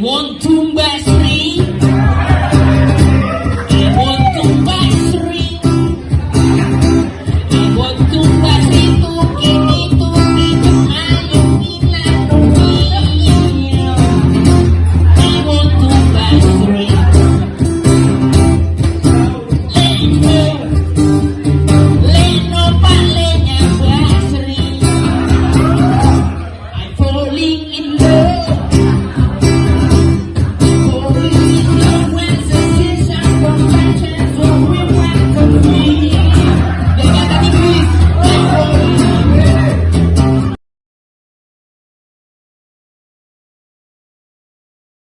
One, two, three. in